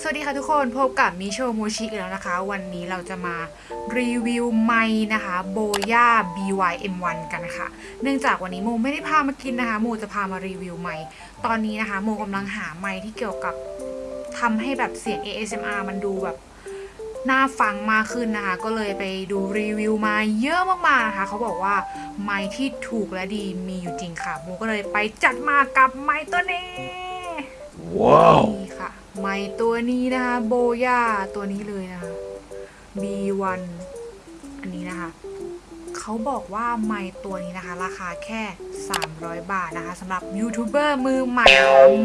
สวัสดีค่ะทุกคนพบกับมิโชโมชิอีกแล้วนะคะ วันนี้เราจะมารีวิวไม้นะคะโบย่า BYM1 กันค่ะ เนื่องจากวันนี้โมไม่ได้พามากินนะคะ โมจะพามารีวิวไม้ตอนนี้นะคะ โมกำลังหาไม้ที่เกี่ยวกับทำให้แบบเสียง ASMR มันดูแบบน่าฟังมากขึ้นนะคะ ก็เลยไปดูรีวิวมาเยอะมากๆนะคะ เขาบอกว่าไม้ที่ถูกและดีมีอยู่จริงค่ะโมก็เลยไปจัดมากับไม้ตัวนี้ Wow. นี่ค่ะไม้ตัวนี้นะคะโบย่าตัวนี้เลยนะคะ B1 อันนี้นะคะ เขาบอกว่าไม้ตัวนี้นะคะ ราคาแค่ 300 บาทนะคะสำหรับยูทูบเบอร์มือใหม่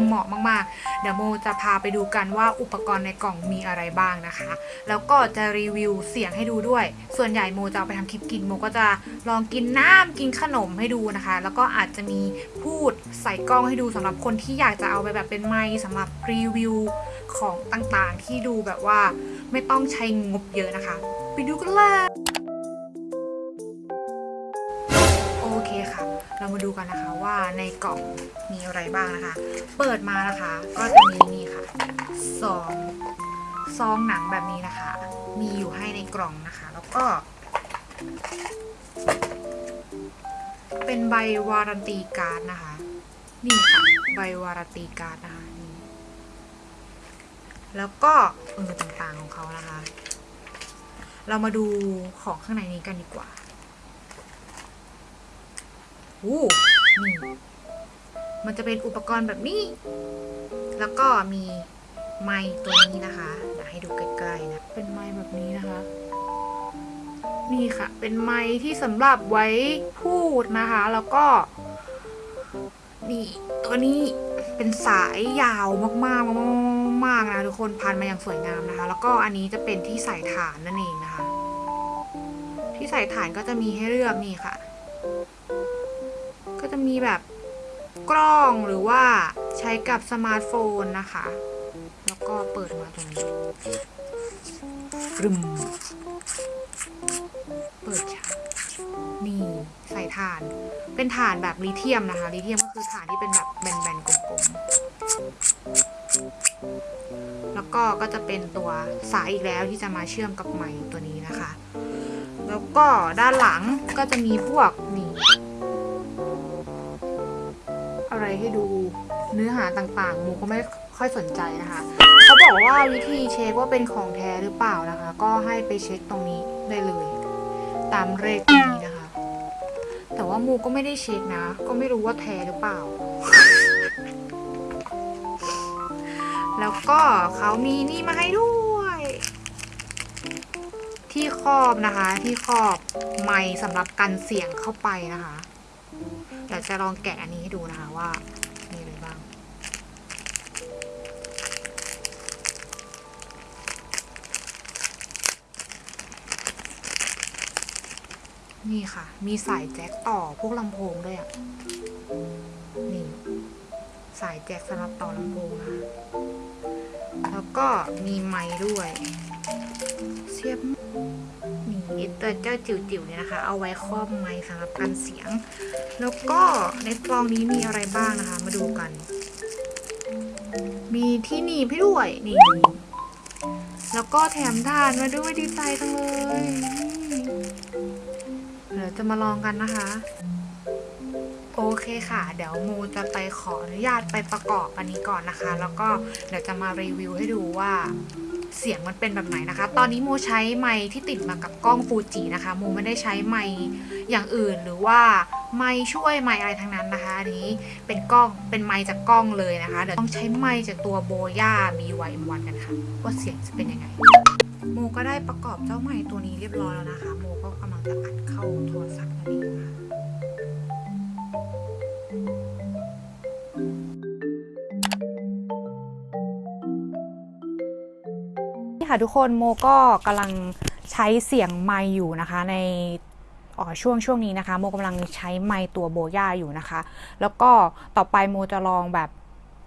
เหมาะมากๆ เดี๋ยวโมจะพาไปดูกันว่าอุปกรณ์ในกล่องมีอะไรบ้างนะคะ แล้วก็จะรีวิวเสียงให้ดูด้วย ส่วนใหญ่โมจะเอาไปทำคลิปกินโมก็จะลองกินน้ำกินขนมให้ดูนะคะ แล้วก็อาจจะมีพูดใส่กล้องให้ดูสำหรับคนที่อยากจะเอาไปแบบเป็นไมค์สำหรับรีวิวของต่างๆ ที่ดูแบบว่าไม่ต้องใช้งบเยอะนะคะ ไปดูกันเลย เรามาดูกันนะคะว่าในกล่องมีอะไรบ้างนะคะ เปิดมานะคะ ก็จะมีนี่ค่ะซองซองหนังแบบนี้นะคะ มีอยู่ให้ในกล่องนะคะ แล้วก็ เป็นใบวารันตีการ์ดนะคะ นี่ค่ะใบวารันตีการ์ดนะคะนี่แล้วก็เออต่างๆของเขานะคะ เรามาดูของข้างในนี้กันดีกว่า อู้นี่มันจะเป็นอุปกรณ์แบบนี้ แล้วก็มีไม้ตัวนี้นะคะเดี๋ยวให้ดูใกล้ๆนะ เป็นไม้แบบนี้นะคะ นี่ค่ะ เป็นไม้ที่สำหรับไว้พูดนะคะ แล้วก็ นี่ตัวนี้เป็นสายยาวมากๆมากๆนะทุกคนพันมาอย่างสวยงามนะคะ แล้วก็อันนี้จะเป็นที่ใส่ฐานนั่นเองนะคะ ที่ใส่ฐานก็จะมีให้เลือกนี่ค่ะ จะมีแบบกล้องหรือว่าใช้กับสมาร์ทโฟนนะคะ แล้วก็เปิดมาตรงนี้ฟรึมเปิดฉากนี่ ใส่ถ่าน เป็นถ่านแบบลิเธียมนะคะ ลิเธียมก็คือถ่านที่เป็นแบบแบนๆกลมๆ แล้วก็ก็จะเป็นตัวสายอีกแล้วที่จะมาเชื่อมกับไมค์ตัวนี้นะคะ แล้วก็ด้านหลังก็จะมีพวกนี่ อะไรให้ดูเนื้อหาต่างๆ มูก็ไม่ค่อยสนใจนะคะ เขาบอกว่าวิธีเช็คว่าเป็นของแท้หรือเปล่านะคะ ก็ให้ไปเช็คตรงนี้ได้เลย ตามเลขตรงนี้นะคะ แต่ว่ามูก็ไม่ได้เช็คนะ ก็ไม่รู้ว่าแท้หรือเปล่า แล้วก็เขามีนี่มาให้ด้วย ที่ครอบนะคะ ที่ครอบไมค์สำหรับกันเสียงเข้าไปนะคะ ดี๋ยวจะลองแกะอันนี้ให้ดูนะคะว่ามีอะไรบ้าง นี่ค่ะ มีสายแจ็คต่อพวกลำโพงด้วยอะ นี่ สายแจ็คสำหรับต่อลำโพงนะคะแล้วก็มีไม้ด้วย เสียบ นี่ตัวเจ้าจิ๋วๆเนี่ยนะคะ เอาไว้ครอบไม้สำหรับกันเสียง แล้วก็ในกล่องนี้มีอะไรบ้างนะคะ มาดูกัน มีที่หนีบให้ด้วยนี่แล้วก็แถมถ่านมาด้วยดีใจจังเลยเดี๋ยวจะมาลองกันนะคะ โอเคค่ะ เดี๋ยวโมจะไปขออนุญาตไปประกอบอันนี้ก่อนนะคะ แล้วก็เดี๋ยวจะมารีวิวให้ดูว่า เสียงมันเป็นแบบไหนนะคะ ตอนนี้โมใช้ไมค์ที่ติดมากับกล้องฟูจินะคะ โมไม่ได้ใช้ไมค์อย่างอื่นหรือว่าไมค์ช่วยไมค์อะไรทั้งนั้นนะคะอันนี้เป็นกล้องเป็นไมค์จากกล้องเลยนะคะ เดี๋ยวต้องใช้ไมค์จากตัวโบย่า BYM1 กันค่ะว่าเสียงจะเป็นยังไง โมก็ได้ประกอบเจ้าไมค์ตัวนี้เรียบร้อยแล้วนะคะ โมก็กำลังจะอัดเข้าโทรศัพท์นั่นเองค่ะ ค่ะทุกคนโมก็กำลังใช้เสียงไมอยู่นะคะ ในออช่วงช่วงนี้นะคะ โมกำลังใช้ไมตัวโบย่าอยู่นะคะ แล้วก็ต่อไปโมจะลองแบบ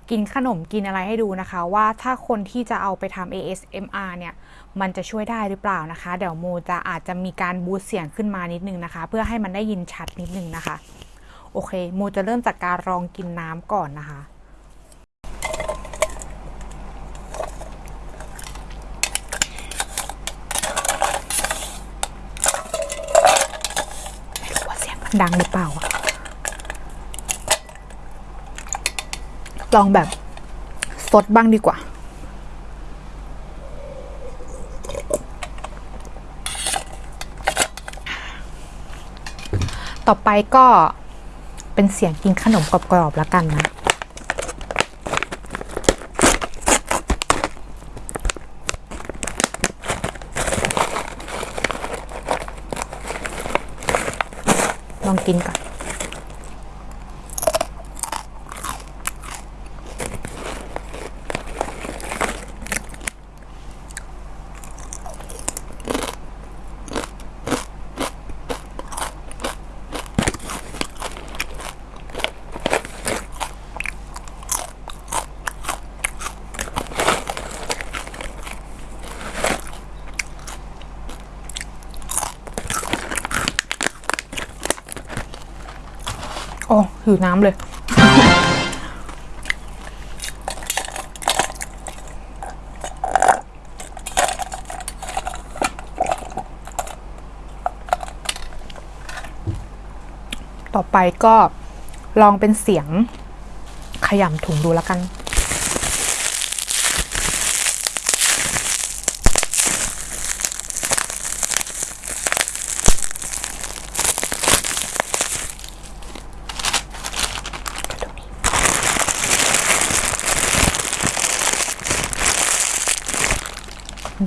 กินขนมกินอะไรให้ดูนะคะ ว่าถ้าคนที่จะเอาไปทำ ASMR เนี่ย มันจะช่วยได้หรือเปล่านะคะ เดี๋ยวโมจะอาจจะมีการบูสเสียงขึ้นมานิดนึงนะคะ เพื่อให้มันได้ยินชัดนิดนึงนะคะ โอเค โมจะเริ่มจากการลองกินน้ำก่อนนะคะ ดังหรือเปล่าอะลองแบบสดบ้างดีกว่าต่อไปก็เป็นเสียงกินขนมกรอบๆแล้วกันนะ ลองกินก่อน อ้หิวน้ำเลย ต่อไปก็ลองเป็นเสียงขยำถุงดูแล้วกัน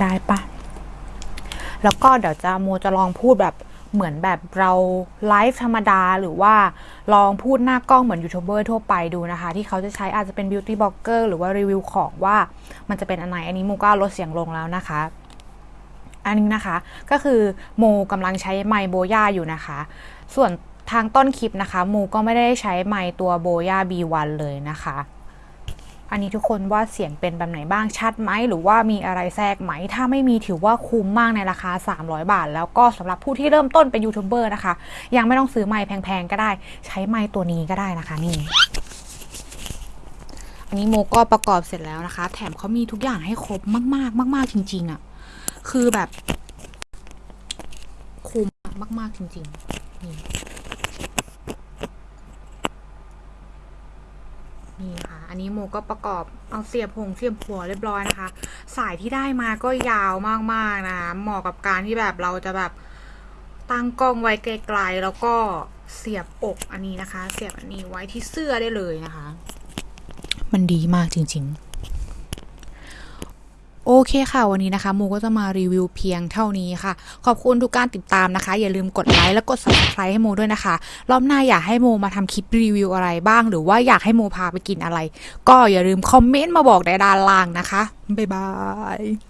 ได้ปะแล้วก็เดี๋ยวจะโมจะลองพูดแบบเหมือนแบบเราไลฟ์ธรรมดาหรือว่าลองพูดหน้ากล้องเหมือนยูทูบเบอร์ทั่วไปดูนะคะ ที่เขาจะใช้อาจจะเป็น beauty blogger หรือว่ารีวิวของว่ามันจะเป็นอันไหนอันนี้โมก็ลดเสียงลงแล้วนะคะ อันนี้นะคะก็คือโมกำลังใช้ไมค์ BOYA อยู่นะคะ ส่วนทางต้นคลิปนะคะโมก็ไม่ได้ใช้ไมค์ตัว BOYA B1 เลยนะคะ อันนี้ทุกคนว่าเสียงเป็นแบบไหนบ้างชัดไหมหรือว่ามีอะไรแทรกไหม ถ้าไม่มีถือว่าคุ้มมากในราคา 300 บาท แล้วก็สำหรับผู้ที่เริ่มต้นเป็นยูทูบเบอร์นะคะ ยังไม่ต้องซื้อไมค์แพงๆก็ได้ ใช้ไมค์ตัวนี้ก็ได้นะคะนี่อันนี้โมก็ประกอบเสร็จแล้วนะคะ แถมเขามีทุกอย่างให้ครบมากๆ มาก ๆ จริง ๆอะ่ะ คือแบบ คุ้มมาก ๆ จริง ๆ นี่ นี่ค่ะ อันนี้โมก็ประกอบเอาเสียบหงเสียบหัวเรียบร้อยนะคะ สายที่ได้มาก็ยาวมากๆนะคะเหมาะกับการที่แบบเราจะแบบตั้งกล้องไว้ไกลๆแล้วก็เสียบอกอันนี้นะคะ เสียบอันนี้ไว้ที่เสื้อได้เลยนะคะ มันดีมากจริง ๆ โอเคค่ะ วันนี้นะคะโมก็จะมารีวิวเพียงเท่านี้ค่ะ ขอบคุณทุกการติดตามนะคะ อย่าลืมกดไลค์และกด subscribe ให้โมด้วยนะคะ รอบหน้าอยากให้โมมาทำคลิปรีวิวอะไรบ้าง หรือว่าอยากให้โมพาไปกินอะไร ก็อย่าลืมคอมเมนต์มาบอกในด้านล่างนะคะ บ๊ายบาย